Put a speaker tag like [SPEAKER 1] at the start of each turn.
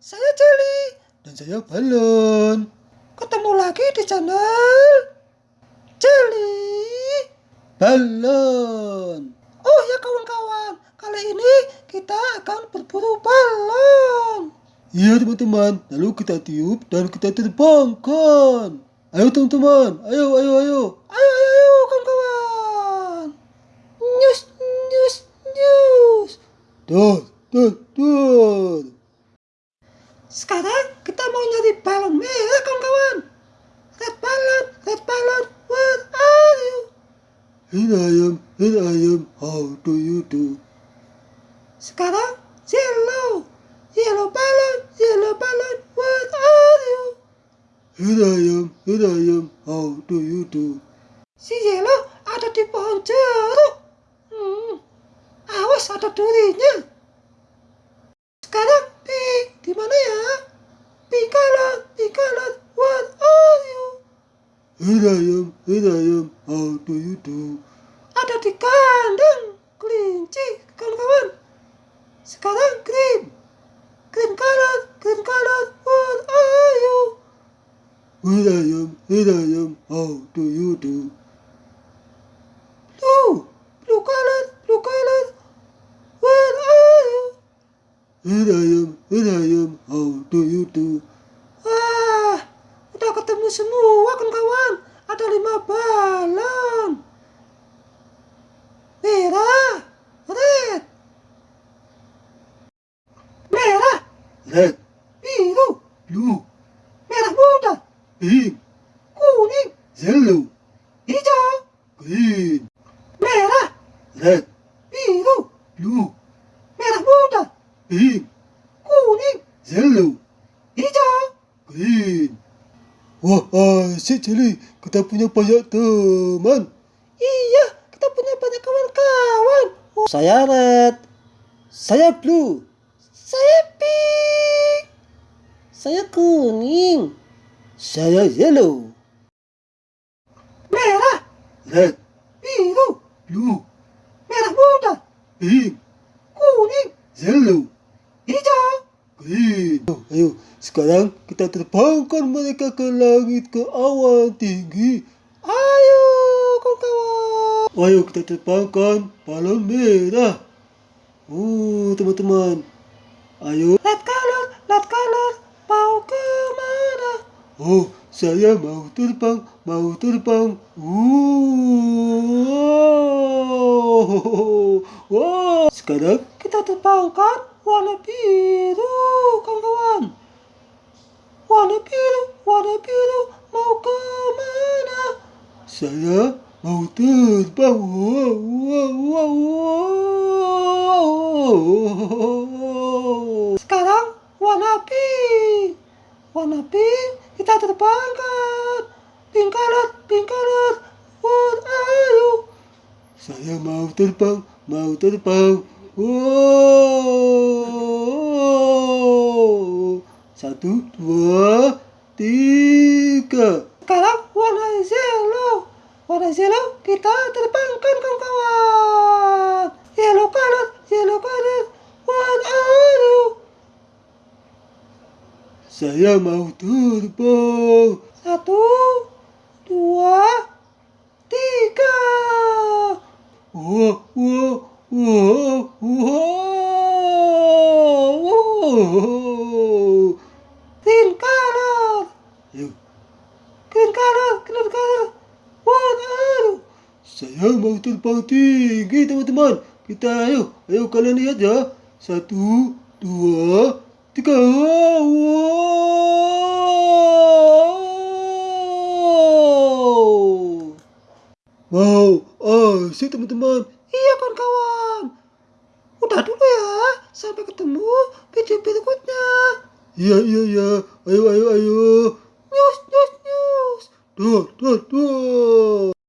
[SPEAKER 1] saya Jelly.
[SPEAKER 2] Dan saya Balon.
[SPEAKER 1] Ketemu lagi di channel Jelly.
[SPEAKER 2] Balon.
[SPEAKER 1] Oh ya kawan-kawan, kali ini kita akan berburu balon.
[SPEAKER 2] Iya teman-teman, lalu kita tiup dan kita terbangkan. Ayo teman-teman, ayo ayo ayo.
[SPEAKER 1] Ayo ayo ayo kawan-kawan. Nyus nyus nyus.
[SPEAKER 2] Tuh, tuh, tuh.
[SPEAKER 1] Sekarang kita mau nyari balon merah kawan-kawan. Red balon, red balon, where are you?
[SPEAKER 2] Here I am, here I am, how do you do?
[SPEAKER 1] Sekarang yellow, yellow balon, yellow balon, where are you?
[SPEAKER 2] Here I am, here I am, how do you do?
[SPEAKER 1] Si yellow ada di pohon jeruk. Hmm, awas ada durinya. Sekarang pink, di mana ya? Pink color, pink color, where are you?
[SPEAKER 2] Here I am, here I am, how do you do?
[SPEAKER 1] Ada di kandang kelinci, kawan-kawan. Sekarang green, green color, green color, where are you?
[SPEAKER 2] Here I am, here I am, how do you do?
[SPEAKER 1] Blue, blue color, blue color, where are you?
[SPEAKER 2] Here I am, here I am, how do you do?
[SPEAKER 1] Ketemu semua kawan-kawan. Ada lima balon. Merah, red, merah,
[SPEAKER 2] Red,
[SPEAKER 1] biru,
[SPEAKER 2] blue,
[SPEAKER 1] merah muda,
[SPEAKER 2] pink,
[SPEAKER 1] kuning,
[SPEAKER 2] yellow,
[SPEAKER 1] hijau,
[SPEAKER 2] green,
[SPEAKER 1] merah,
[SPEAKER 2] red,
[SPEAKER 1] biru,
[SPEAKER 2] blue,
[SPEAKER 1] merah muda,
[SPEAKER 2] pink,
[SPEAKER 1] kuning,
[SPEAKER 2] yellow,
[SPEAKER 1] hijau.
[SPEAKER 2] green. Wah, asyik Jelly, kita punya banyak teman.
[SPEAKER 1] Iya, kita punya banyak kawan-kawan. Oh,
[SPEAKER 2] Saya red, saya blue,
[SPEAKER 1] saya pink,
[SPEAKER 2] saya kuning, saya yellow,
[SPEAKER 1] merah,
[SPEAKER 2] red,
[SPEAKER 1] biru,
[SPEAKER 2] blue,
[SPEAKER 1] merah muda,
[SPEAKER 2] pink,
[SPEAKER 1] kuning,
[SPEAKER 2] yellow,
[SPEAKER 1] hijau.
[SPEAKER 2] green. Oh, ayo, sekarang kita terbangkan mereka ke langit ke awan tinggi.
[SPEAKER 1] Ayo kawan-kawan.
[SPEAKER 2] Ayo kita terbangkan balon merah. Oh, teman-teman. Ayo.
[SPEAKER 1] Red color, red color, mau ke mana?
[SPEAKER 2] Oh, saya mau terbang, mau terbang. Wow. Wow. Sekarang
[SPEAKER 1] Kita terbangkan warna biru kawan-kawan. Warna biru, warna biru, mau ke mana?
[SPEAKER 2] saya mau terbang. Wow, wow, wow, wow.
[SPEAKER 1] Sekarang warna pink. Warna pink kita terbangkan. Pink color, pink color, where are you?
[SPEAKER 2] Saya mau terbang, mau terbang. Wow. Satu, dua, tiga.
[SPEAKER 1] Sekarang warna yellow. Warna yellow kita terbangkan kawan-kawan. Yellow color, yellow color, where are?
[SPEAKER 2] Saya mau terbang.
[SPEAKER 1] Satu, dua, tiga.
[SPEAKER 2] Wow, wow, wow, wow.
[SPEAKER 1] Green color,
[SPEAKER 2] Ayo,
[SPEAKER 1] green color, green color, where are you?
[SPEAKER 2] Saya mau terbang tinggi teman-teman. Kita ayo, ayo kalian lihat ya. Satu, dua, tiga. Wow. Wow, asik teman-teman.
[SPEAKER 1] Iya kawan-kawan. Udah dulu ya. Sampai ketemu video berikutnya.
[SPEAKER 2] Iya, iya, iya. Ayo, ayo, ayo.
[SPEAKER 1] News, news, news.
[SPEAKER 2] Duh, duh, duh.